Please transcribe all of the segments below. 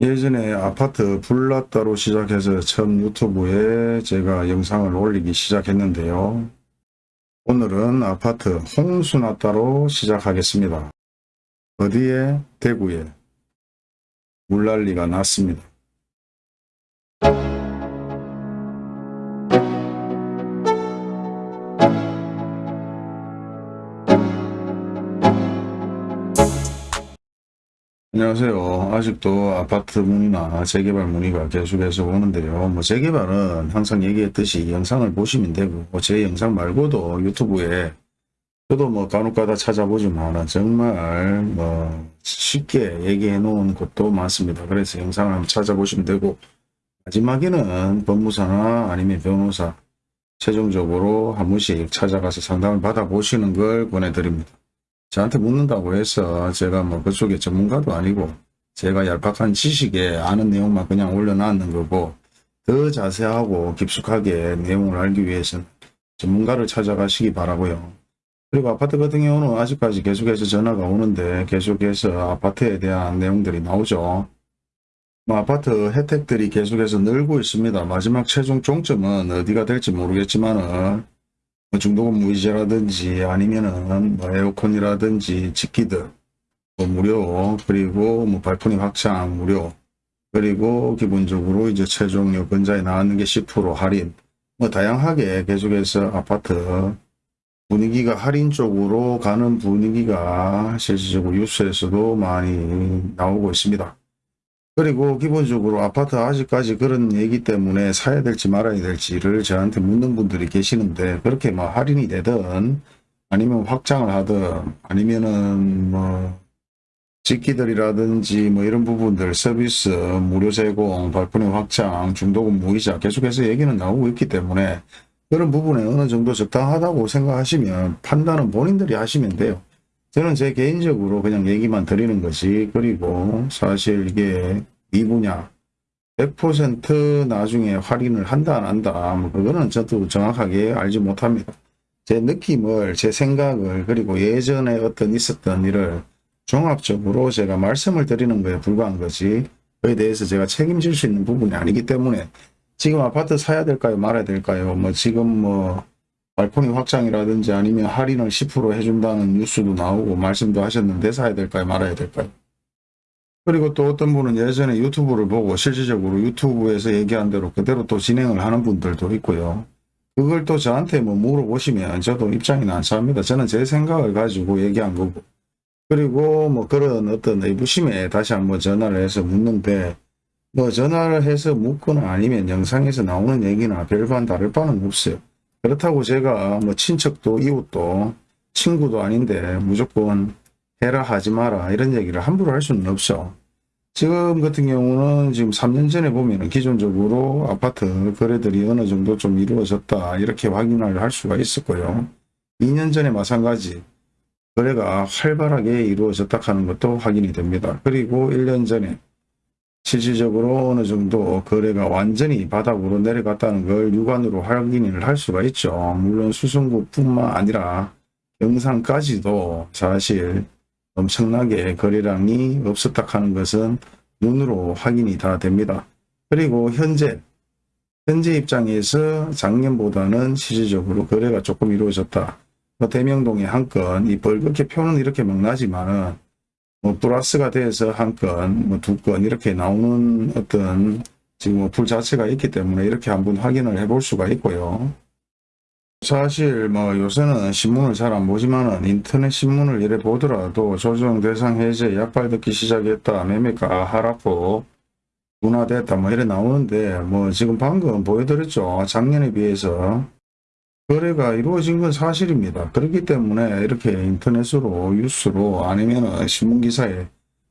예전에 아파트 불났다로 시작해서 처음 유튜브에 제가 영상을 올리기 시작했는데요. 오늘은 아파트 홍수났다로 시작하겠습니다. 어디에? 대구에 물난리가 났습니다. 안녕하세요. 아직도 아파트 문의나 재개발 문의가 계속해서 오는데요. 뭐 재개발은 항상 얘기했듯이 영상을 보시면 되고 뭐제 영상 말고도 유튜브에 저도 뭐 간혹가다 찾아보지만 정말 뭐 쉽게 얘기해 놓은 곳도 많습니다. 그래서 영상을 한번 찾아보시면 되고 마지막에는 법무사나 아니면 변호사 최종적으로 한 번씩 찾아가서 상담을 받아보시는 걸 권해드립니다. 저한테 묻는다고 해서 제가 뭐 그쪽에 전문가도 아니고 제가 얄팍한 지식에 아는 내용만 그냥 올려놨는 거고 더 자세하고 깊숙하게 내용을 알기 위해서는 전문가를 찾아가시기 바라고요. 그리고 아파트 같은 경우는 아직까지 계속해서 전화가 오는데 계속해서 아파트에 대한 내용들이 나오죠. 뭐 아파트 혜택들이 계속해서 늘고 있습니다. 마지막 최종 종점은 어디가 될지 모르겠지만은 뭐 중도금 무이자라든지 아니면은 뭐 에어컨이라든지 집기들 뭐 무료 그리고 뭐 발코니 확장 무료 그리고 기본적으로 이제 최종 여건자에 나왔는 게 10% 할인 뭐 다양하게 계속해서 아파트 분위기가 할인 쪽으로 가는 분위기가 실질적으로 뉴스에서도 많이 나오고 있습니다. 그리고 기본적으로 아파트 아직까지 그런 얘기 때문에 사야 될지 말아야 될지를 저한테 묻는 분들이 계시는데 그렇게 뭐 할인이 되든 아니면 확장을 하든 아니면은 뭐 직기들이라든지 뭐 이런 부분들 서비스 무료 제공 발코니 확장 중도금 무이자 계속해서 얘기는 나오고 있기 때문에 그런 부분에 어느 정도 적당하다고 생각하시면 판단은 본인들이 하시면 돼요. 저는 제 개인적으로 그냥 얘기만 드리는 거지 그리고 사실 이게 이 분야 100% 나중에 할인을 한다 안 한다 뭐 그거는 저도 정확하게 알지 못합니다. 제 느낌을 제 생각을 그리고 예전에 어떤 있었던 일을 종합적으로 제가 말씀을 드리는 거에 불과한 거지 그에 대해서 제가 책임질 수 있는 부분이 아니기 때문에 지금 아파트 사야 될까요 말아야 될까요 뭐 지금 뭐 발코니 확장이라든지 아니면 할인을 10% 해준다는 뉴스도 나오고 말씀도 하셨는데 사야 될까요? 말아야 될까요? 그리고 또 어떤 분은 예전에 유튜브를 보고 실질적으로 유튜브에서 얘기한 대로 그대로 또 진행을 하는 분들도 있고요. 그걸 또 저한테 뭐 물어보시면 저도 입장이 난처합니다. 저는 제 생각을 가지고 얘기한 거고. 그리고 뭐 그런 어떤 의구심에 다시 한번 전화를 해서 묻는데 뭐 전화를 해서 묻거나 아니면 영상에서 나오는 얘기나 별반 다를 바는 없어요. 그렇다고 제가 뭐 친척도 이웃도 친구도 아닌데 무조건 해라 하지 마라 이런 얘기를 함부로 할 수는 없죠. 지금 같은 경우는 지금 3년 전에 보면은 기존적으로 아파트 거래들이 어느 정도 좀 이루어졌다 이렇게 확인을 할 수가 있었고요. 2년 전에 마찬가지 거래가 활발하게 이루어졌다 하는 것도 확인이 됩니다. 그리고 1년 전에 실질적으로 어느 정도 거래가 완전히 바닥으로 내려갔다는 걸 육안으로 확인을 할 수가 있죠. 물론 수성구뿐만 아니라 영상까지도 사실 엄청나게 거래량이 없었다 하는 것은 눈으로 확인이 다 됩니다. 그리고 현재 현재 입장에서 작년보다는 실질적으로 거래가 조금 이루어졌다. 뭐 대명동에 한 건, 이 벌겋게 표는 이렇게 막 나지만은, 뭐 플러스가 돼서 한 건, 뭐 두 건 이렇게 나오는 어떤 지금 뭐불 자체가 있기 때문에 이렇게 한번 확인을 해 볼 수가 있고요. 사실 뭐 요새는 신문을 잘 안 보지만은 인터넷 신문을 이래 보더라도 조정 대상 해제 약발 듣기 시작했다 매매가 하락폭 둔화됐다 뭐 이래 나오는데 뭐 지금 방금 보여드렸죠. 작년에 비해서 거래가 이루어진 건 사실입니다. 그렇기 때문에 이렇게 인터넷으로 뉴스로 아니면 신문기사에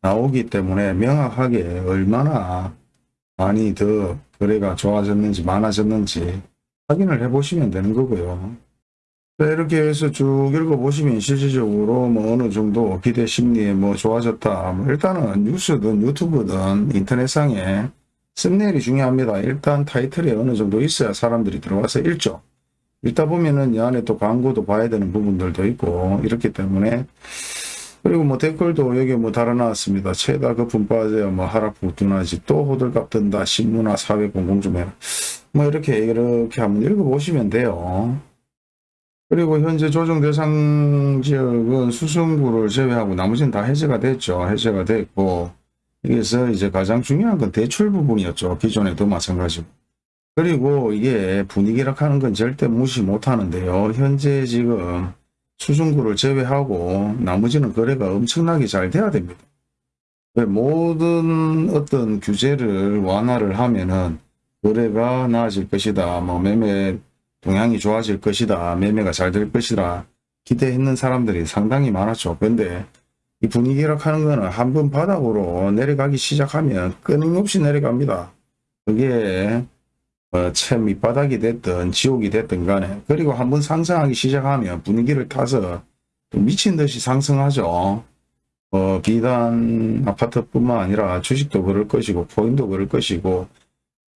나오기 때문에 명확하게 얼마나 많이 더 거래가 좋아졌는지 많아졌는지 확인을 해 보시면 되는 거고요. 네, 이렇게 해서 쭉 읽어보시면 실질적으로 뭐 어느 정도 기대 심리에 뭐 좋아졌다. 뭐 일단은 뉴스든 유튜브든 인터넷상에 썸네일이 중요합니다. 일단 타이틀에 어느 정도 있어야 사람들이 들어와서 읽죠. 읽다 보면은 이 안에 또 광고도 봐야 되는 부분들도 있고 이렇기 때문에 그리고 뭐 댓글도 여기 뭐 달아놨습니다. 최다 거품 빠져요. 뭐 하락폭 둔하지 또 호들갑 뜬다. 신문화 사회 공공 좀 해라. 뭐 이렇게 이렇게 한번 읽어보시면 돼요. 그리고 현재 조정 대상 지역은 수성구를 제외하고 나머지는 다 해제가 됐죠. 해제가 됐고 여기서 이제 가장 중요한 건 대출 부분이었죠. 기존에도 마찬가지고. 그리고 이게 분위기라 하는 건 절대 무시 못 하는데요. 현재 지금 수중구를 제외하고 나머지는 거래가 엄청나게 잘 돼야 됩니다. 왜 모든 어떤 규제를 완화를 하면은 거래가 나아질 것이다. 뭐 매매 동향이 좋아질 것이다. 매매가 잘 될 것이다. 기대했는 사람들이 상당히 많았죠. 근데 이 분위기라 하는 거는 한 번 바닥으로 내려가기 시작하면 끊임없이 내려갑니다. 그게 어, 채 밑바닥이 됐든 지옥이 됐든 간에 그리고 한번 상승하기 시작하면 분위기를 타서 또 미친 듯이 상승하죠. 어, 비단 아파트뿐만 아니라 주식도 그럴 것이고 코인도 그럴 것이고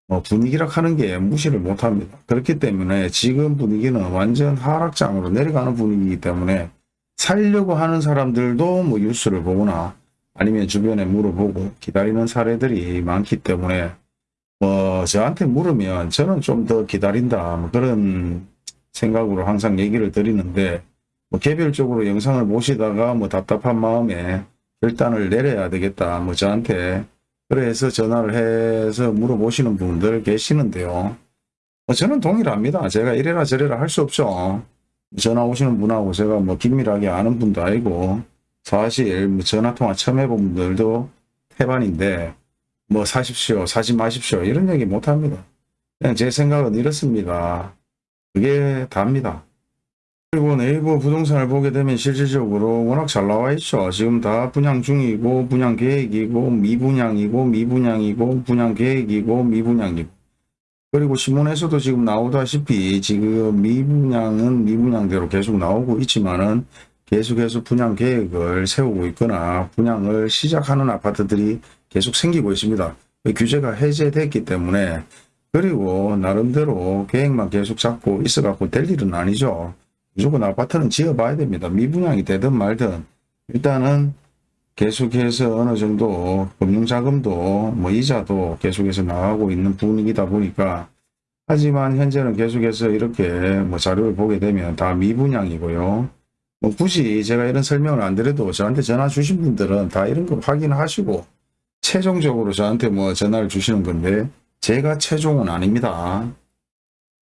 어, 분위기라 하는 게 무시를 못합니다. 그렇기 때문에 지금 분위기는 완전 하락장으로 내려가는 분위기이기 때문에 살려고 하는 사람들도 뭐 뉴스를 보거나 아니면 주변에 물어보고 기다리는 사례들이 많기 때문에 뭐 저한테 물으면 저는 좀 더 기다린다 뭐 그런 생각으로 항상 얘기를 드리는데 뭐 개별적으로 영상을 보시다가 뭐 답답한 마음에 결단을 내려야 되겠다 뭐 저한테 그래서 전화를 해서 물어보시는 분들 계시는데요. 뭐 저는 동일합니다. 제가 이래라 저래라 할 수 없죠. 전화 오시는 분하고 제가 뭐 긴밀하게 아는 분도 아니고 사실 뭐 전화통화 처음 해본 분들도 태반인데 뭐 사십시오 사지 마십시오 이런 얘기 못합니다. 그냥 제 생각은 이렇습니다. 그게 답니다. 그리고 네이버 부동산을 보게 되면 실질적으로 워낙 잘 나와 있죠. 지금 다 분양 중이고 분양 계획이고 미분양이고 미분양이고 분양 계획이고 미분양이고 그리고 신문에서도 지금 나오다시피 지금 미분양은 미분양대로 계속 나오고 있지만은 계속해서 분양 계획을 세우고 있거나 분양을 시작하는 아파트들이 계속 생기고 있습니다. 규제가 해제됐기 때문에 그리고 나름대로 계획만 계속 잡고 있어 갖고 될 일은 아니죠. 무조건 아파트는 지어봐야 됩니다. 미분양이 되든 말든 일단은 계속해서 어느 정도 금융자금도 뭐 이자도 계속해서 나가고 있는 분위기다 보니까 하지만 현재는 계속해서 이렇게 뭐 자료를 보게 되면 다 미분양이고요. 뭐 굳이 제가 이런 설명을 안 드려도 저한테 전화 주신 분들은 다 이런 거 확인하시고 최종적으로 저한테 뭐 전화를 주시는 건데 제가 최종은 아닙니다.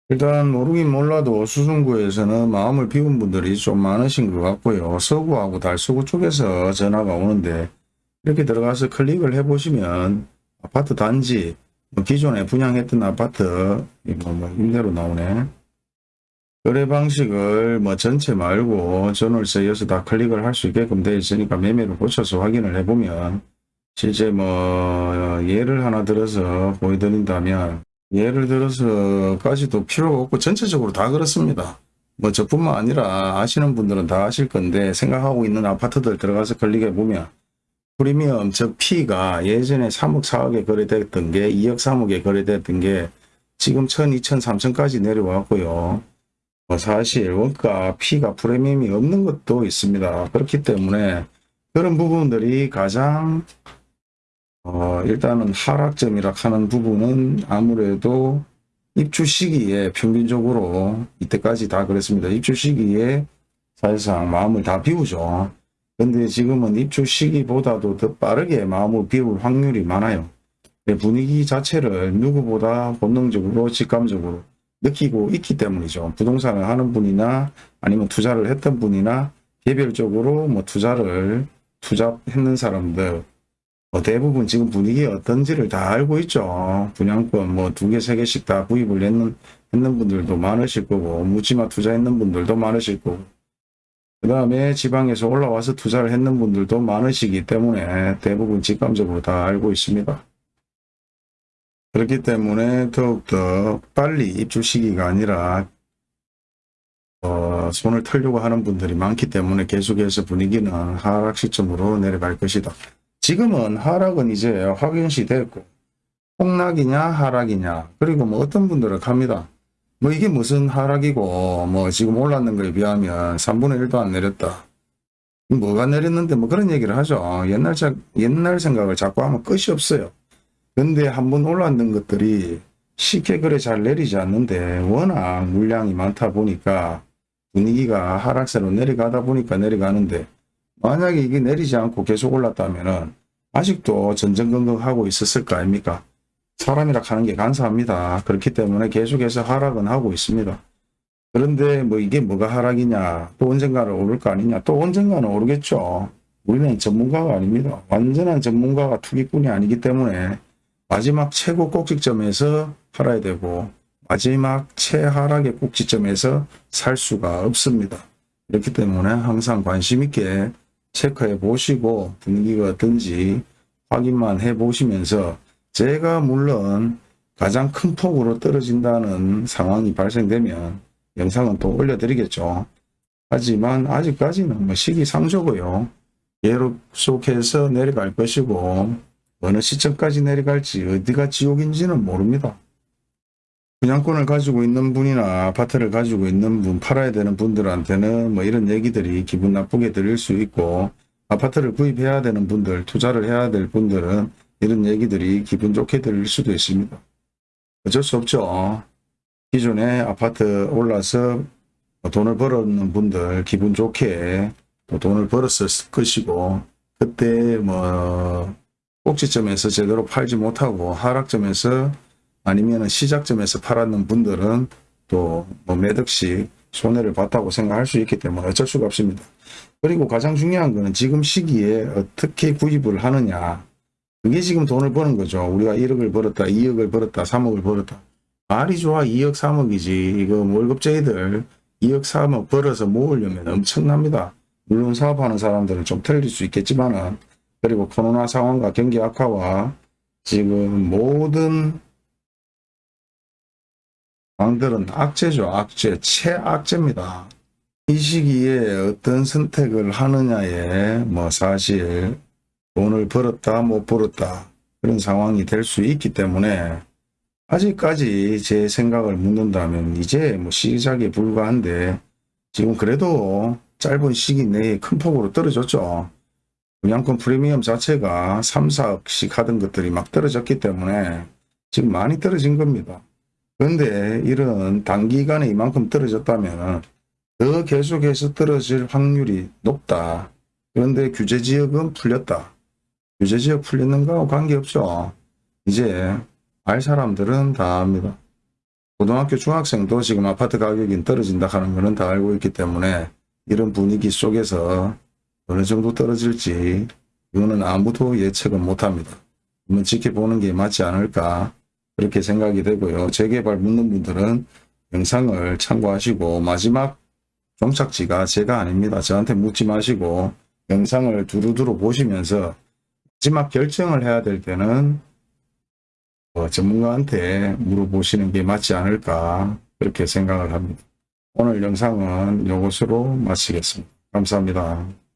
일단 모르긴 몰라도 수성구에서는 마음을 비운 분들이 좀 많으신 것 같고요. 서구하고 달서구 쪽에서 전화가 오는데 이렇게 들어가서 클릭을 해보시면 아파트 단지 뭐 기존에 분양했던 아파트 뭐, 뭐 임대로 나오네. 거래 방식을 뭐 전체 말고 전월세여서 다 클릭을 할 수 있게끔 되어 있으니까 매매를 고쳐서 확인을 해보면 실제 뭐 예를 하나 들어서 보여드린다면 예를 들어서까지도 필요가 없고 전체적으로 다 그렇습니다. 뭐 저뿐만 아니라 아시는 분들은 다 아실 건데 생각하고 있는 아파트들 들어가서 클릭해 보면 프리미엄 즉 P가 예전에 3억 4억에 거래됐던 게 2억 3억에 거래됐던 게 지금 1000, 2000, 3000까지 내려왔고요. 뭐 사실 원가 P가 프리미엄이 없는 것도 있습니다. 그렇기 때문에 그런 부분들이 가장 어, 일단은 하락점이라 하는 부분은 아무래도 입주 시기에 평균적으로 이때까지 다 그랬습니다. 입주 시기에 사실상 마음을 다 비우죠. 근데 지금은 입주 시기보다도 더 빠르게 마음을 비울 확률이 많아요. 분위기 자체를 누구보다 본능적으로 직감적으로 느끼고 있기 때문이죠. 부동산을 하는 분이나 아니면 투자를 했던 분이나 개별적으로 뭐 투자를 투자했는 사람들 뭐 대부분 지금 분위기 어떤지를 다 알고 있죠. 분양권 뭐 두 개, 세 개씩 다 구입을 했는, 했는 분들도 많으실 거고, 묻지마 투자했는 분들도 많으실 거고, 그 다음에 지방에서 올라와서 투자를 했는 분들도 많으시기 때문에 대부분 직감적으로 다 알고 있습니다. 그렇기 때문에 더욱더 빨리 입주 시기가 아니라 어, 손을 털려고 하는 분들이 많기 때문에 계속해서 분위기는 하락 시점으로 내려갈 것이다. 지금은 하락은 이제 확연시 됐고 폭락이냐 하락이냐 그리고 뭐 어떤 분들은 갑니다. 뭐 이게 무슨 하락이고 뭐 지금 올랐는 거에 비하면 3분의 1도 안 내렸다. 뭐가 내렸는데 뭐 그런 얘기를 하죠. 옛날 자, 옛날 생각을 자꾸 하면 끝이 없어요. 근데 한 번 올랐는 것들이 쉽게 그래 잘 내리지 않는데 워낙 물량이 많다 보니까 분위기가 하락세로 내려가다 보니까 내려가는데 만약에 이게 내리지 않고 계속 올랐다면은 아직도 전전긍긍하고 있었을 거 아닙니까? 사람이라 하는 게 간사합니다. 그렇기 때문에 계속해서 하락은 하고 있습니다. 그런데 뭐 이게 뭐가 하락이냐 또 언젠가는 오를 거 아니냐 또 언젠가는 오르겠죠. 우리는 전문가가 아닙니다. 완전한 전문가가 투기꾼이 아니기 때문에 마지막 최고 꼭지점에서 팔아야 되고 마지막 최하락의 꼭지점에서 살 수가 없습니다. 그렇기 때문에 항상 관심 있게 체크해 보시고 분위기가 어떤지 확인만 해 보시면서 제가 물론 가장 큰 폭으로 떨어진다는 상황이 발생되면 영상은 또 올려드리겠죠. 하지만 아직까지는 뭐 시기상조고요. 계속해서 내려갈 것이고 어느 시점까지 내려갈지 어디가 지옥인지는 모릅니다. 분양권을 가지고 있는 분이나 아파트를 가지고 있는 분, 팔아야 되는 분들한테는 뭐 이런 얘기들이 기분 나쁘게 들릴 수 있고 아파트를 구입해야 되는 분들, 투자를 해야 될 분들은 이런 얘기들이 기분 좋게 들릴 수도 있습니다. 어쩔 수 없죠. 기존에 아파트 올라서 돈을 벌었는 분들 기분 좋게 또 돈을 벌었을 것이고 그때 뭐 꼭지점에서 제대로 팔지 못하고 하락점에서 아니면 시작점에서 팔았는 분들은 또뭐 매덕씩 손해를 봤다고 생각할 수 있기 때문에 어쩔 수가 없습니다. 그리고 가장 중요한 거는 지금 시기에 어떻게 구입을 하느냐 그게 지금 돈을 버는 거죠. 우리가 1억을 벌었다, 2억을 벌었다, 3억을 벌었다. 말이 좋아 2억 3억이지 이거 월급쟁이들 2억 3억 벌어서 모으려면 엄청납니다. 물론 사업하는 사람들은 좀 틀릴 수 있겠지만은 그리고 코로나 상황과 경기 악화와 지금 모든 왕들은 악재죠. 악재. 최악재입니다. 이 시기에 어떤 선택을 하느냐에 뭐 사실 돈을 벌었다 못 벌었다 그런 상황이 될 수 있기 때문에 아직까지 제 생각을 묻는다면 이제 뭐 시작에 불과한데 지금 그래도 짧은 시기 내에 큰 폭으로 떨어졌죠. 분양권 프리미엄 자체가 3, 4억씩 하던 것들이 막 떨어졌기 때문에 지금 많이 떨어진 겁니다. 그런데 이런 단기간에 이만큼 떨어졌다면 더 계속해서 떨어질 확률이 높다. 그런데 규제지역은 풀렸다. 규제지역 풀리는 거하고 관계없죠. 이제 알 사람들은 다 압니다. 고등학교 중학생도 지금 아파트 가격이 떨어진다 하는 거는 다 알고 있기 때문에 이런 분위기 속에서 어느 정도 떨어질지 이거는 아무도 예측은 못합니다. 한번 지켜보는 게 맞지 않을까 그렇게 생각이 되고요. 재개발 묻는 분들은 영상을 참고하시고 마지막 종착지가 제가 아닙니다. 저한테 묻지 마시고 영상을 두루두루 보시면서 마지막 결정을 해야 될 때는 어, 전문가한테 물어보시는 게 맞지 않을까 그렇게 생각을 합니다. 오늘 영상은 이것으로 마치겠습니다. 감사합니다.